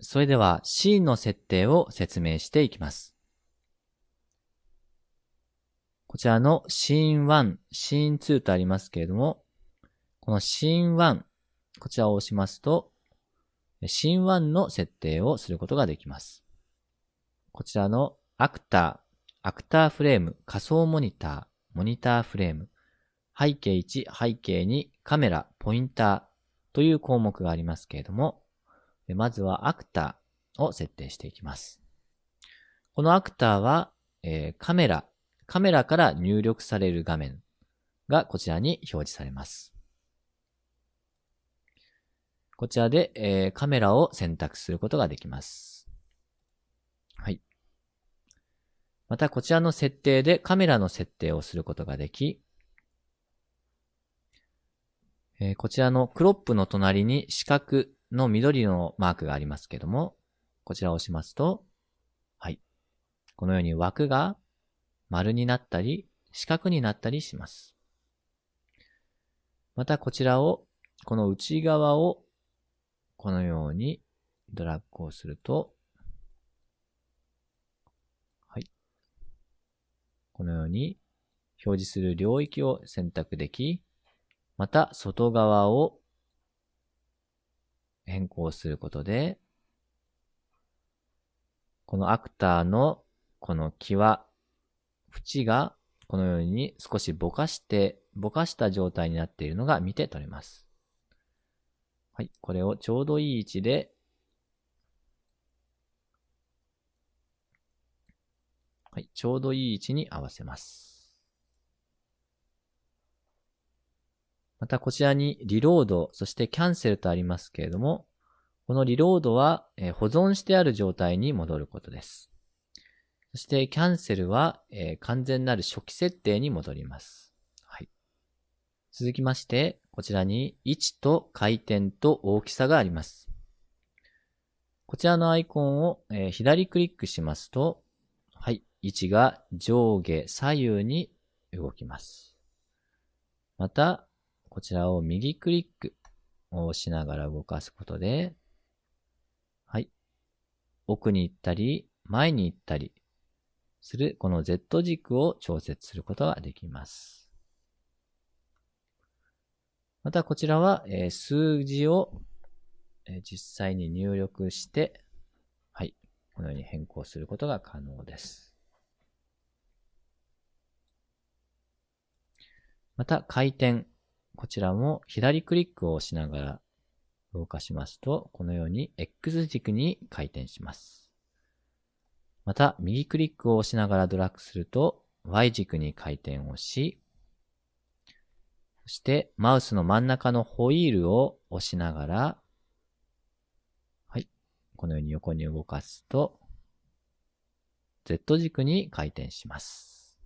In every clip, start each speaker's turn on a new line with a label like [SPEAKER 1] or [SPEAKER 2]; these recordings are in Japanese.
[SPEAKER 1] それではシーンの設定を説明していきます。こちらのシーン1、シーン2とありますけれども、このシーン1、こちらを押しますと、シーン1の設定をすることができます。こちらのアクター、アクターフレーム、仮想モニター、モニターフレーム、背景1、背景2、カメラ、ポインターという項目がありますけれども、まずはアクターを設定していきます。このアクターは、え、カメラ、カメラから入力される画面がこちらに表示されます。こちらで、え、カメラを選択することができます。はい。またこちらの設定でカメラの設定をすることができ、え、こちらのクロップの隣に四角の緑のマークがありますけども、こちらを押しますと、はい。このように枠が丸になったり、四角になったりします。またこちらを、この内側をこのようにドラッグをすると、はい。このように表示する領域を選択でき、また外側を変更することで、このアクターのこの際、縁がこのように少しぼかして、ぼかした状態になっているのが見て取れます。はい。これをちょうどいい位置で、はい。ちょうどいい位置に合わせます。またこちらにリロード、そしてキャンセルとありますけれども、このリロードは保存してある状態に戻ることです。そしてキャンセルは完全なる初期設定に戻ります。はい。続きまして、こちらに位置と回転と大きさがあります。こちらのアイコンを、左クリックしますと、はい、位置が上下左右に動きます。また、こちらを右クリックを押しながら動かすことで、はい、奥に行ったり、前に行ったりするこの Z 軸を調節することができます。またこちらは、えー、数字を、えー、実際に入力して、はい、このように変更することが可能です。また回転、こちらも左クリックを押しながら動かしますと、このように X 軸に回転します。また右クリックを押しながらドラッグすると Y 軸に回転をし、そしてマウスの真ん中のホイールを押しながら、はい。このように横に動かすと、Z 軸に回転します。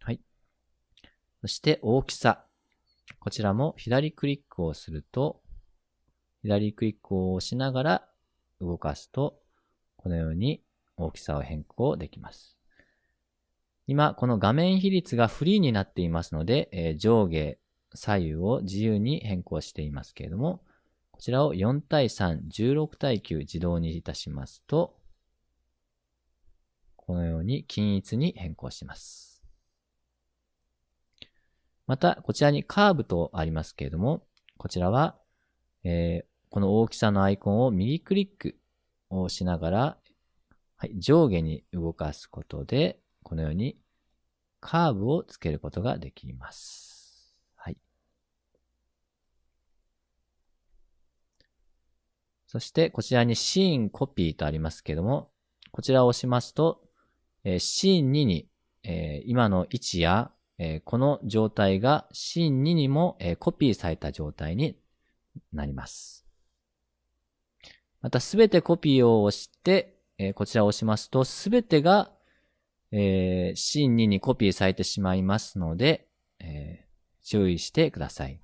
[SPEAKER 1] はい。そして大きさ。こちらも左クリックをすると、左クリックを押しながら動かすと、このように大きさを変更できます。今、この画面比率がフリーになっていますので、えー、上下、左右を自由に変更していますけれども、こちらを4対3、16対9自動にいたしますと、このように均一に変更します。また、こちらにカーブとありますけれども、こちらは、えー、この大きさのアイコンを右クリックをしながら、はい、上下に動かすことで、このようにカーブをつけることができます。はい。そしてこちらにシーンコピーとありますけれども、こちらを押しますと、えー、シーン2に、えー、今の位置や、えー、この状態がシーン2にも、えコピーされた状態になります。またすべてコピーを押して、えこちらを押しますと、すべてがえー、シーン2にコピーされてしまいますので、えー、注意してください。